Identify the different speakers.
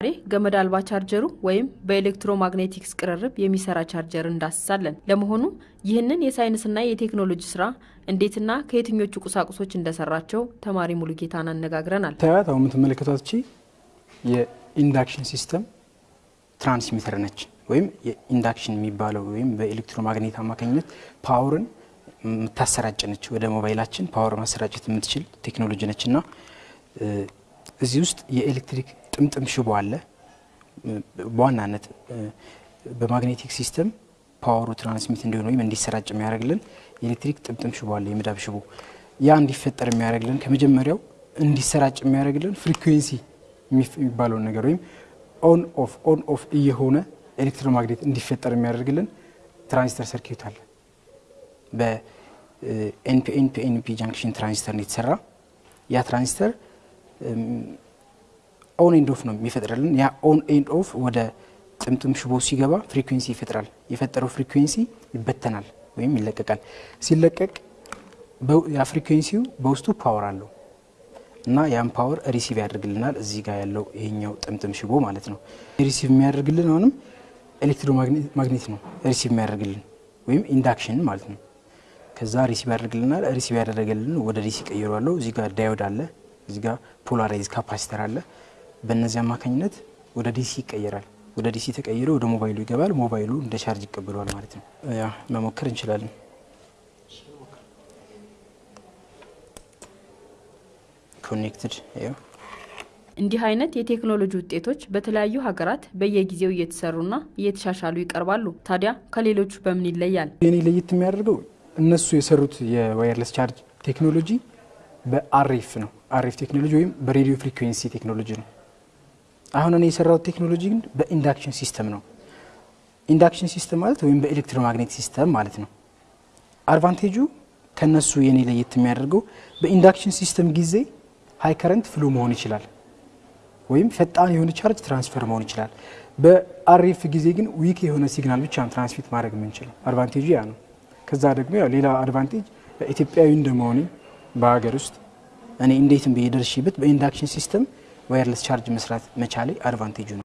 Speaker 1: ዛሬ ገመድ አልባ ቻርጀሩ ወይም በ electromagnetics ቅርርብ የሚሰራ ቻርጀር እንዳስሳለን። ለመሆኑ ይህንን የሳይንስና የቴክኖሎጂ ስራ እንዴትና ከየትኞቹ ቁሳቁሶች እንደሰራቸው ተማሪ ሙሉጌታን አነጋግረናል።
Speaker 2: ታያት አሁን የምትመለከቷት እቺ የ induction system transmitter ነች። ወይም የ induction የሚባለው ወይም በ electromagnet አማካኝነት power ን የምታሰራጭ ነች። ወደ ሞባይላችን power ማሰራጨት የምትችል ቴክኖሎጂ ነች እና እዚህ ውስጥ የኤሌክትሪክ ጥምጥም ሽቦ አለ። በዋናነት በ magnetic system power ኡ transmit እንዲሆን ወይም እንዲሰራጭ የሚያደርግልን የኤሌክትሪክ ጥምጥም ሽቦ አለ፣ የመዳብ ሽቦ። ያ እንዲፈጠር የሚያደርግልን ከመጀመሪያው እንዲሰራጭ የሚያደርግልን frequency የሚባለውን ነገር ወይም on off on off እየሆነ electromagnet እንዲፈጠር የሚያደርግልን transistor circuit አለ። በ NPN PNP junction transistor ነው የተሰራ። ያ transistor on and off ነው የሚፈጥርልን። ያ on and off ወደ ጥምጥም ሽቦ ሲገባ frequency ይፈጥራል። የፈጠረው frequency ይበተናል ወይም ይለቀቃል። ሲለቀቅ ያ frequency ው በውስጡ power አለው እና ያን power receive ያደርግልናል። እዚህ ጋር ያለው ይሄኛው ጥምጥም ሽቦ ማለት ነው። receive የሚያደርግልን አሁንም electromagnet ነው receive የሚያደርግልን ወይም induction ማለት ነው። ከዛ receive ያደርግልናል። receive ያደረገልን ወደ DC ቀይሬያለሁ። እዚህ ጋር diode አለ፣ እዚህ ጋር polarize capacitor አለ። በእነዚህ አማካኝነት ወደ DC ይቀየራል። ወደ DC ተቀይሮ ወደ ሞባይሉ ይገባል። ሞባይሉ እንደ ቻርጅ ይቀበለዋል ማለት ነው። ያ መሞከር እንችላለን። connected
Speaker 1: እንዲህ አይነት የቴክኖሎጂ ውጤቶች በተለያዩ ሀገራት በየጊዜው እየተሰሩና እየተሻሻሉ ይቀርባሉ። ታዲያ ከሌሎቹ በምን ይለያል?
Speaker 2: የኔ ለየት የሚያደርገው እነሱ የሰሩት የ wireless charge ቴክኖሎጂ በ RF ነው። RF ቴክኖሎጂ ወይም በሬዲዮ frequency ቴክኖሎጂ ነው። አሁን እኔ የሰራሁት ቴክኖሎጂ ግን በ induction system ነው። induction system ማለት ወይም በ electromagnet system ማለት ነው። advantage ኡ ከነሱ የኔ ለየት የሚያደርገው በ induction system ጊዜ high current flow መሆን ይችላል፣ ወይም ፈጣን የሆነ charge transfer መሆን ይችላል። በ RF ጊዜ ግን weak የሆነ signal ብቻ transmit ማድረግ የምንችለው advantage ኡ ያ ነው። ከዛ ደግሞ ያው ሌላ advantage ኢትዮጵያዊ እንደመሆኔ በሀገር ውስጥ እኔ እንዴትም ብዬ ደርሼበት በ induction system wireless charge መስራት መቻሌ advantage ኡ ነው።